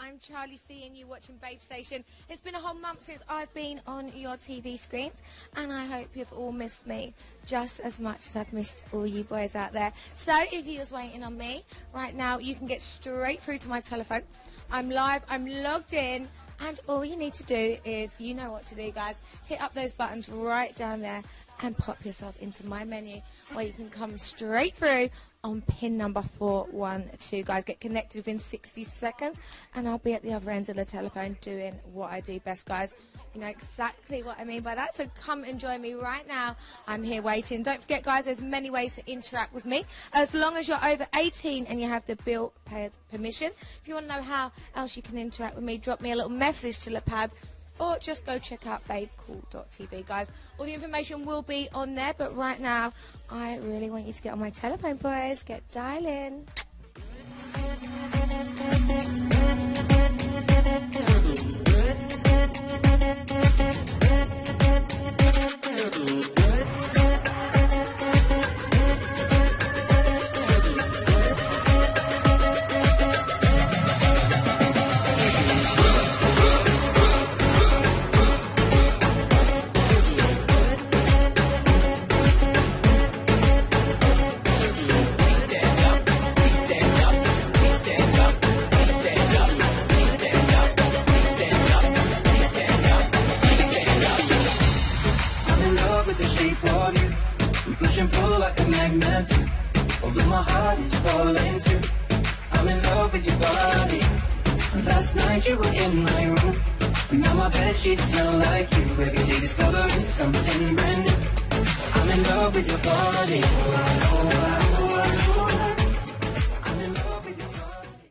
I'm Charlie C and you watching Babe Station. It's been a whole month since I've been on your TV screens and I hope you've all missed me just as much as I've missed all you boys out there. So if you was waiting on me, right now you can get straight through to my telephone. I'm live, I'm logged in and all you need to do is, you know what to do guys, hit up those buttons right down there and pop yourself into my menu where you can come straight through on pin number 412. Guys, get connected within 60 seconds and I'll be at the other end of the telephone doing what I do best, guys. You know exactly what I mean by that. So come and join me right now. I'm here waiting. Don't forget, guys, there's many ways to interact with me. As long as you're over 18 and you have the bill paid permission. If you want to know how else you can interact with me, drop me a little message to Lapad or just go check out babecool.tv guys all the information will be on there but right now I really want you to get on my telephone boys get dialing with the shape of you. We push and pull like a magnet. Although my heart is falling too. I'm in love with your body. Last night you were in my room. Now my bed sheets smell like you. Every day discovering something brand new. I'm in love with your body. Oh, oh, I,